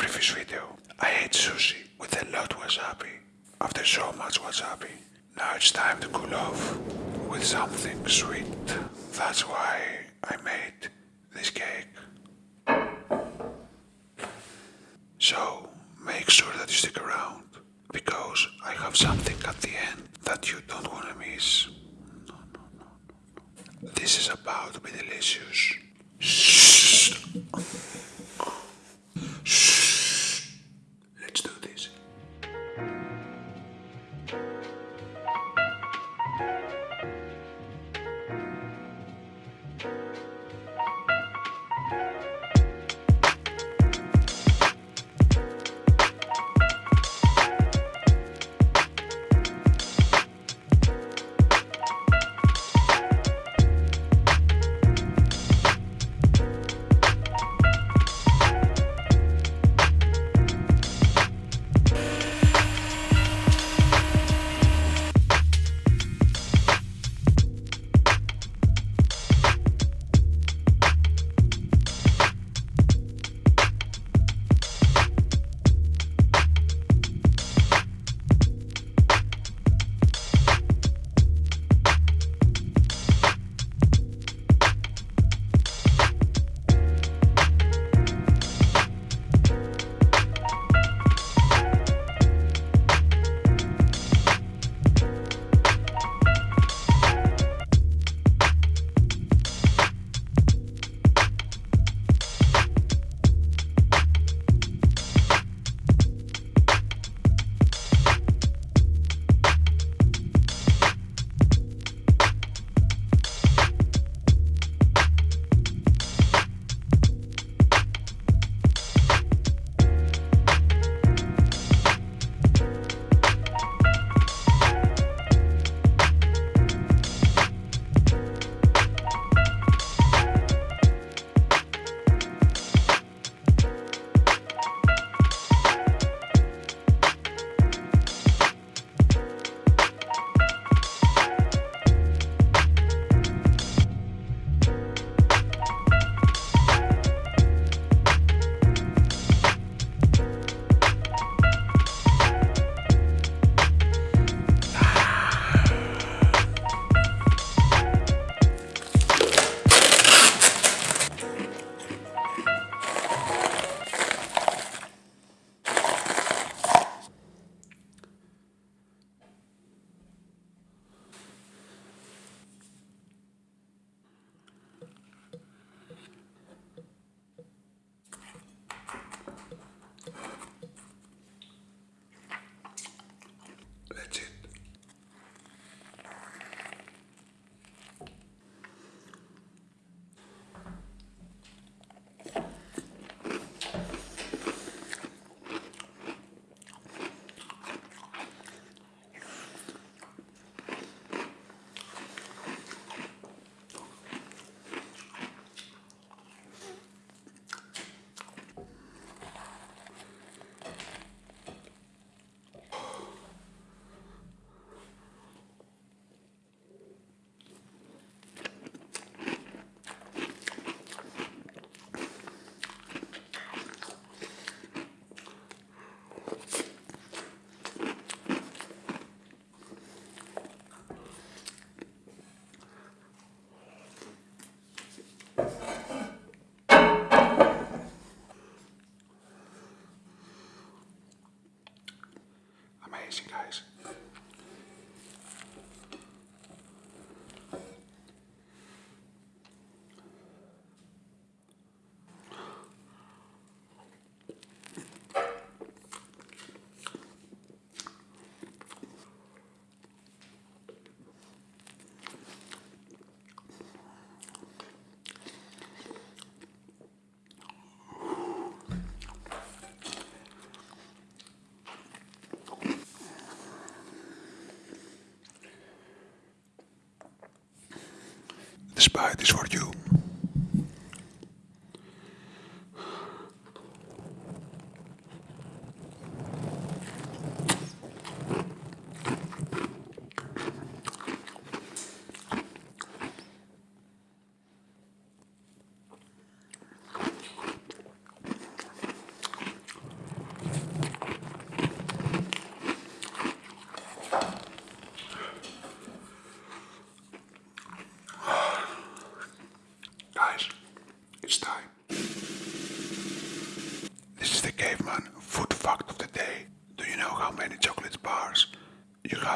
previous video, I ate sushi with a lot wasabi. After so much wasabi, now it's time to cool off with something sweet. That's why I made this cake. So make sure that you stick around because I have something at the end that you don't want to miss. No, no, no, no. This is about to be delicious. Bye, this is for you.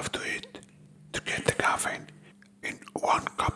Have to eat to get the caffeine in one cup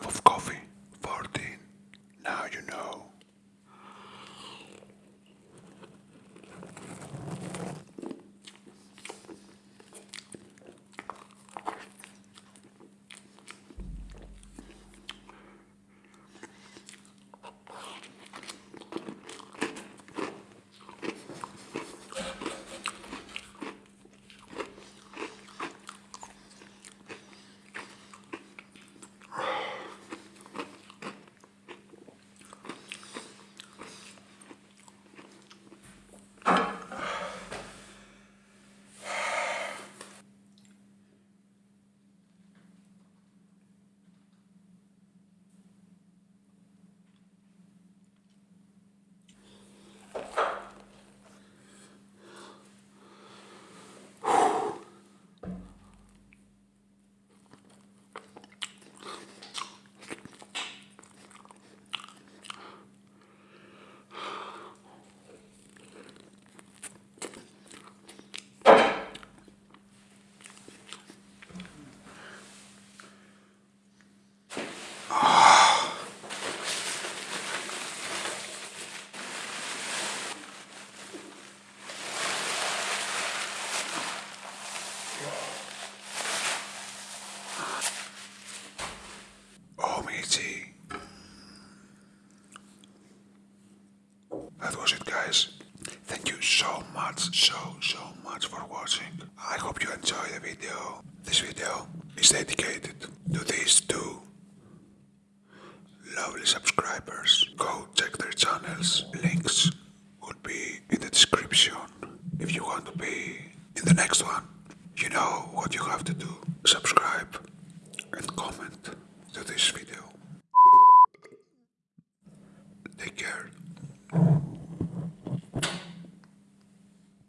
so much, so, so much for watching. I hope you enjoy the video. This video is dedicated to these two lovely subscribers. Go check their channels. Links will be in the description if you want to be in the next one. You know what you have to do. Subscribe and comment to this video. Take care.